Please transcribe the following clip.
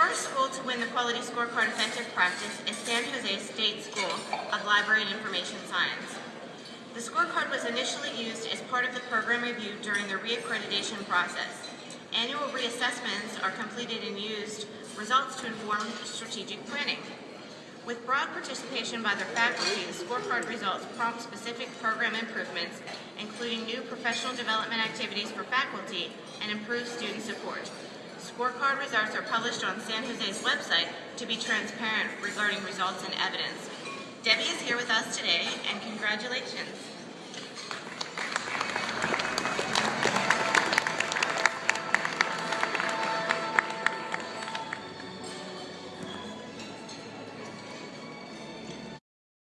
first school to win the Quality Scorecard Effective Practice is San Jose State School of Library and Information Science. The scorecard was initially used as part of the program review during the reaccreditation process. Annual reassessments are completed and used results to inform strategic planning. With broad participation by their faculty, the scorecard results prompt specific program improvements, including new professional development activities for faculty and improved student support. Scorecard results are published on San Jose's website to be transparent regarding results and evidence. Debbie is here with us today, and congratulations.